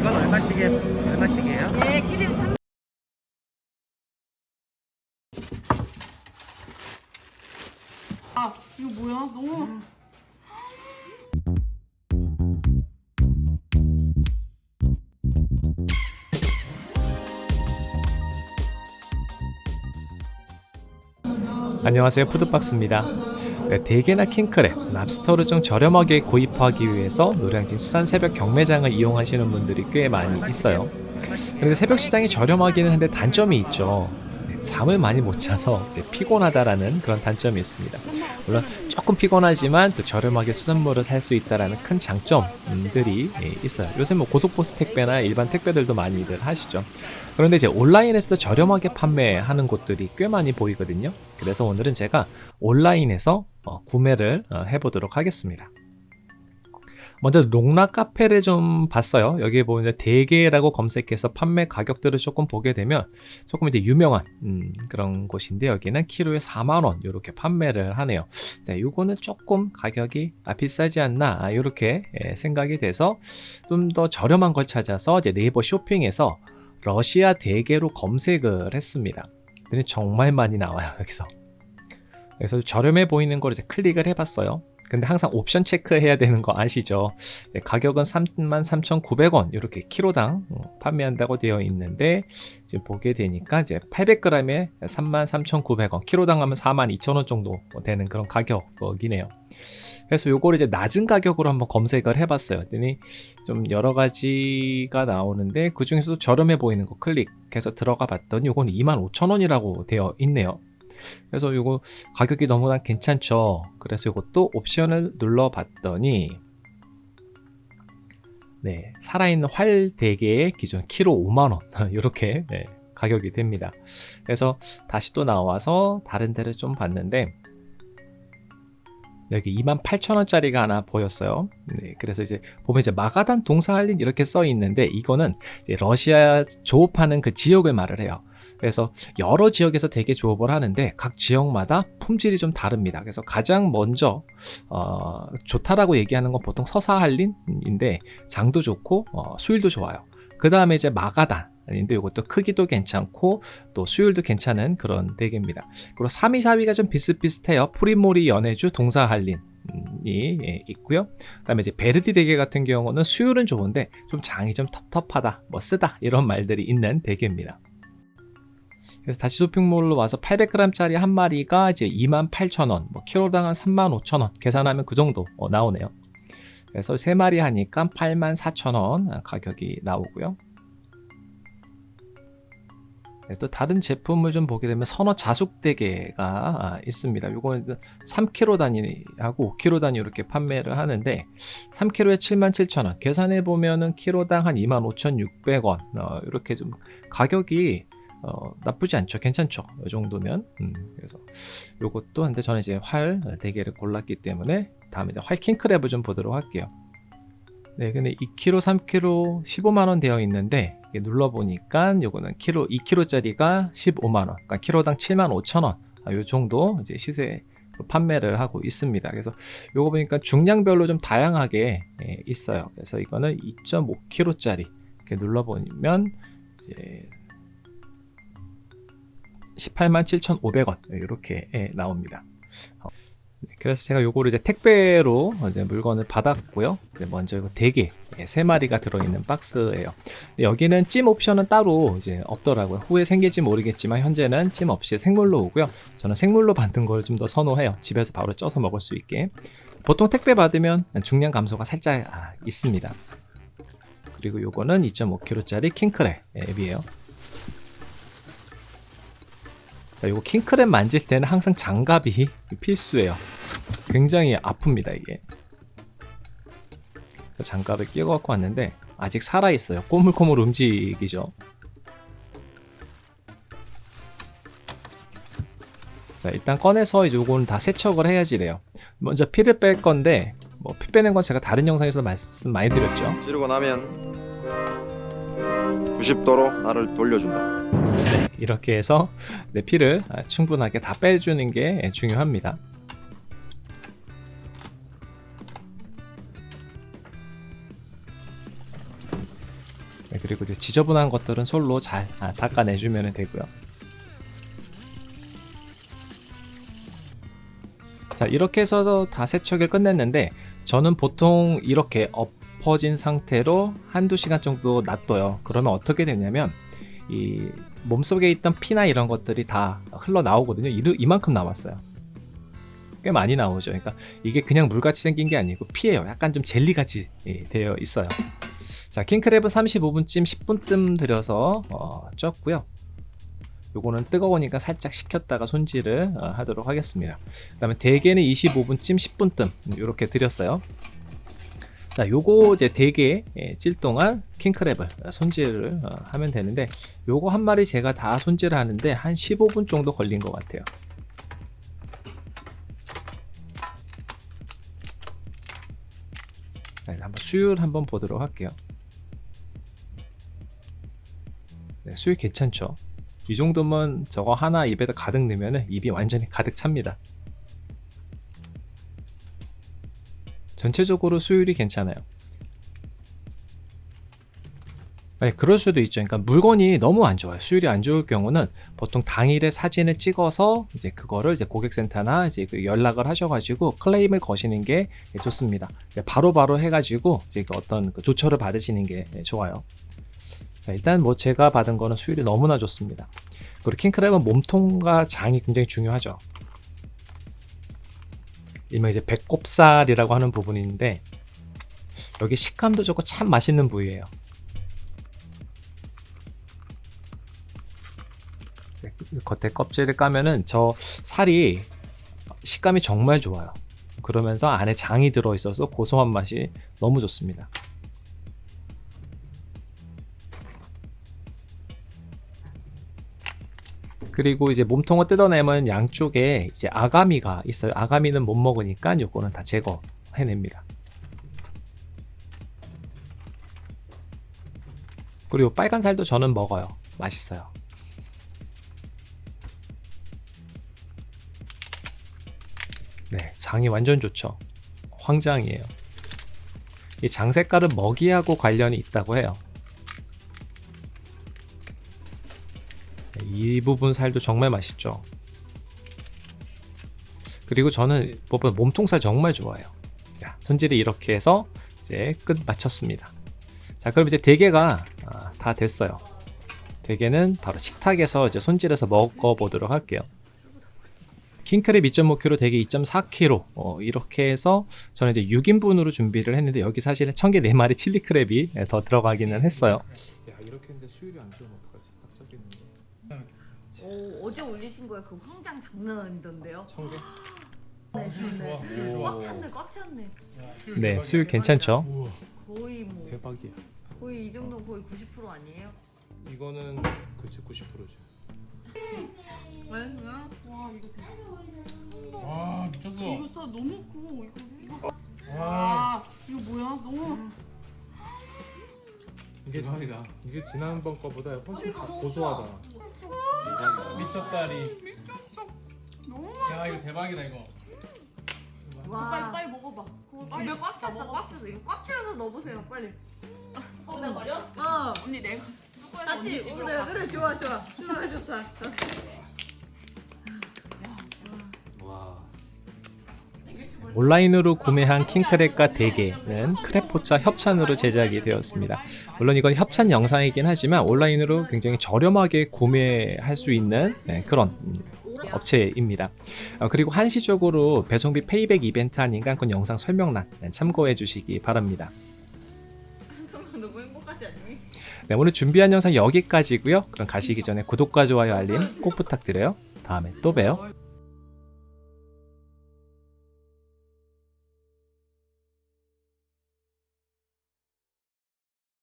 이건 얼마씩에 얼마씩이에요? 네, 키를 3 아, 이거 뭐야? 너무 안녕하세요 푸드박스입니다 네, 대게나 킹크랩, 랍스터를 좀 저렴하게 구입하기 위해서 노량진 수산 새벽 경매장을 이용하시는 분들이 꽤 많이 있어요. 그런데 새벽 시장이 저렴하기는 한데 단점이 있죠. 네, 잠을 많이 못 자서 피곤하다라는 그런 단점이 있습니다. 물론 조금 피곤하지만 또 저렴하게 수산물을 살 수 있다는 큰 장점들이 예, 있어요. 요새 뭐 고속버스 택배나 일반 택배들도 많이들 하시죠. 그런데 이제 온라인에서도 저렴하게 판매하는 곳들이 꽤 많이 보이거든요. 그래서 오늘은 제가 온라인에서 어, 구매를 어, 해보도록 하겠습니다 먼저 롱라 카페를 좀 봤어요. 여기에 보면 대게라고 검색해서 판매 가격들을 조금 보게 되면 조금 이제 유명한 음, 그런 곳인데 여기는 키로에 4만 원 이렇게 판매를 하네요. 자, 요거는 조금 가격이 아, 비싸지 않나 이렇게 예, 생각이 돼서 좀 더 저렴한 걸 찾아서 이제 네이버 쇼핑에서 러시아 대게로 검색을 했습니다. 정말 많이 나와요 여기서. 그래서 저렴해 보이는 걸 이제 클릭을 해봤어요. 근데 항상 옵션 체크해야 되는 거 아시죠? 네, 가격은 33,900원 이렇게 키로당 어, 판매한다고 되어 있는데 지금 보게 되니까 이제 800g에 33,900원 키로당 하면 42,000원 정도 되는 그런 가격이네요. 그래서 요거를 이제 낮은 가격으로 한번 검색을 해봤어요. 그랬더니 좀 여러 가지가 나오는데 그 중에서도 저렴해 보이는 거 클릭해서 들어가 봤더니 요거는 25,000원이라고 되어 있네요. 그래서 이거 가격이 너무나 괜찮죠 그래서 이것도 옵션을 눌러 봤더니 네 살아있는 활 대게의 기존 키로 5만원 이렇게 네, 가격이 됩니다 그래서 다시 또 나와서 다른 데를 좀 봤는데 여기 28,000원짜리가 하나 보였어요. 네, 그래서 이제 보면 이제 마가단 동사할린 이렇게 써 있는데 이거는 러시아 조업하는 그 지역을 말을 해요. 그래서 여러 지역에서 대게 조업을 하는데 각 지역마다 품질이 좀 다릅니다. 그래서 가장 먼저 어, 좋다라고 얘기하는 건 보통 서사할린인데 장도 좋고 어, 수율도 좋아요. 그 다음에 이제 마가단 인데 이것도 크기도 괜찮고 또 수율도 괜찮은 그런 대게입니다. 그리고 3위, 4위가 좀 비슷비슷해요. 프리모리 연해주 동사할린 이 예, 있고요. 그다음에 이제 베르디 대게 같은 경우는 수율은 좋은데 좀 장이 좀 텁텁하다, 뭐 쓰다 이런 말들이 있는 대게입니다. 그래서 다시 쇼핑몰로 와서 800g짜리 한 마리가 이제 28,000원, 뭐 키로당 한 35,000원 계산하면 그 정도 어, 나오네요. 그래서 3마리 하니까 84,000원 가격이 나오고요. 네, 또 다른 제품을 좀 보게 되면 선어 자숙대게가 있습니다. 이거는 3kg 단위하고 5kg 단위 이렇게 판매를 하는데 3kg에 77,000원 계산해 보면은 키로당 한 25,600원 어, 이렇게 좀 가격이 어, 나쁘지 않죠. 괜찮죠. 이 정도면. 음, 그래서 요것도 근데 저는 이제 활 대게를 골랐기 때문에 다음에 활 킹크랩을 좀 보도록 할게요. 네 근데 2kg 3kg 15만원 되어 있는데 눌러보니까 요거는 키로 2kg 짜리가 15만원. 그러니까 키로당 7만 5천원. 아, 요 정도 이제 시세 판매를 하고 있습니다. 그래서 요거 보니까 중량별로 좀 다양하게 예, 있어요. 그래서 이거는 2.5kg 짜리 이렇게 눌러보면 이제 18만 7,500원 이렇게 예, 나옵니다. 어, 네, 그래서 제가 요거를 이제 택배로 이제 물건을 받았고요. 이제 먼저 이거 대게 예, 세 마리가 들어있는 박스예요. 여기는 찜 옵션은 따로 이제 없더라고요. 후에 생길지 모르겠지만 현재는 찜 없이 생물로 오고요. 저는 생물로 받는 걸좀 더 선호해요. 집에서 바로 쪄서 먹을 수 있게. 보통 택배 받으면 중량 감소가 살짝 아, 있습니다. 그리고 요거는 2.5kg짜리 킹크랩 앱이에요. 자, 요거 킹크랩 만질 때는 항상 장갑이 필수예요. 굉장히 아픕니다, 이게. 장갑을 끼고 갖고 왔는데 아직 살아있어요. 꼬물꼬물 움직이죠. 자, 일단 꺼내서 요거는 다 세척을 해야지 돼요. 먼저 피를 뺄 건데 뭐 피 빼는 건 제가 다른 영상에서 말씀 많이 드렸죠. 지르고 나면 90도로 나를 돌려준다. 네, 이렇게 해서 피를 충분하게 다 빼주는 게 중요합니다. 네, 그리고 이제 지저분한 것들은 솔로 잘 아, 닦아내주면 되고요. 자 이렇게 해서 다 세척을 끝냈는데 저는 보통 이렇게 엎어진 상태로 한두 시간 정도 놔둬요 그러면 어떻게 되냐면 이 몸속에 있던 피나 이런 것들이 다 흘러나오거든요. 이- 이만큼 남았어요. 꽤 많이 나오죠. 그러니까 이게 그냥 물같이 생긴 게 아니고 피예요. 약간 좀 젤리같이 예, 되어 있어요. 자 킹크랩은 35분쯤 10분쯤 들여서 어, 쪘고요. 요거는 뜨거우니까 살짝 식혔다가 손질을 어, 하도록 하겠습니다. 그 다음에 대게는 25분쯤 10분쯤 이렇게 드렸어요 자 요거 이제 대게 예, 찔 동안 킹크랩을 손질을 어, 하면 되는데 요거 한 마리 제가 다 손질을 하는데 한 15분 정도 걸린 것 같아요. 자, 이제 한번 수율 한번 보도록 할게요. 네, 수율 괜찮죠? 이 정도면 저거 하나 입에다 가득 넣으면 입이 완전히 가득 찹니다. 전체적으로 수율이 괜찮아요. 네, 그럴 수도 있죠. 그러니까 물건이 너무 안 좋아요. 수율이 안 좋을 경우는 보통 당일에 사진을 찍어서 이제 그거를 이제 고객센터나 이제 그 연락을 하셔가지고 클레임을 거시는 게 좋습니다. 바로바로 해가지고 이제 그 어떤 그 조처를 받으시는 게 좋아요. 자, 일단 뭐 제가 받은 거는 수율이 너무나 좋습니다. 그리고 킹크랩은 몸통과 장이 굉장히 중요하죠. 일명 이제 배꼽살이라고 하는 부분인데 여기 식감도 좋고 참 맛있는 부위예요. 겉에 껍질을 까면은 저 살이 식감이 정말 좋아요. 그러면서 안에 장이 들어있어서 고소한 맛이 너무 좋습니다. 그리고 이제 몸통을 뜯어내면 양쪽에 이제 아가미가 있어요. 아가미는 못 먹으니까 요거는 다 제거해냅니다. 그리고 빨간 살도 저는 먹어요. 맛있어요. 네, 장이 완전 좋죠. 황장이에요. 이 장 색깔은 먹이하고 관련이 있다고 해요. 이 부분 살도 정말 맛있죠. 그리고 저는 몸통살 정말 좋아해요. 자, 손질이 이렇게 해서 이제 끝 마쳤습니다. 자, 그럼 이제 대게가 아, 다 됐어요. 대게는 바로 식탁에서 이제 손질해서 먹어보도록 할게요. 킹크랩 2.5kg, 대게 2.4kg 어, 이렇게 해서 저는 이제 6인분으로 준비를 했는데 여기 사실은 청개 4마리 칠리 크랩이 더 들어가기는 했어요. 야 이렇게 했는데 수율이 안 좋으면 어떡하지? 딱 잡겠는데. 오, 어제 올리신 거에 그 황장 장난 아니던데요? 청개? 네, 수율 좋아, 네. 수율 좋아. 꽉 찼네, 꽉 찼네. 네, 수율 괜찮죠? 거의 뭐 대박이야. 거의 이 정도 거의 90% 아니에요? 이거는 그치 90%지. 왜? 왜? 와 이거 되게 와 미쳤어. 이거 진짜 너무 커. 이거 이거 와아 이거 뭐야? 너무 이게 대박이다. 이게 지난번 거보다 훨씬 더 고소하다. 미쳤다리. 너무 야 이거 대박이다 이거. 와. 빨리 빨리 먹어봐. 그거 빨리 꽉 찼어. 꽉 찼어. 이거 꽉 채워서 넣어보세요, 빨리. 진짜 말이야? 어. 언니 내가 뚜껑에서 같이 집으로 그래 가. 그래 좋아 좋아 좋아 좋다. 온라인으로 구매한 킹크랩과 대게는 크랩포차 협찬으로 제작이 되었습니다. 물론 이건 협찬 영상이긴 하지만 온라인으로 굉장히 저렴하게 구매할 수 있는 네, 그런 음, 업체입니다. 어, 그리고 한시적으로 배송비 페이백 이벤트 아닌가 그건 영상 설명란 네, 참고해 주시기 바랍니다. 네, 오늘 준비한 영상 여기까지고요. 그럼 가시기 전에 구독과 좋아요 알림 꼭 부탁드려요. 다음에 또 봬요.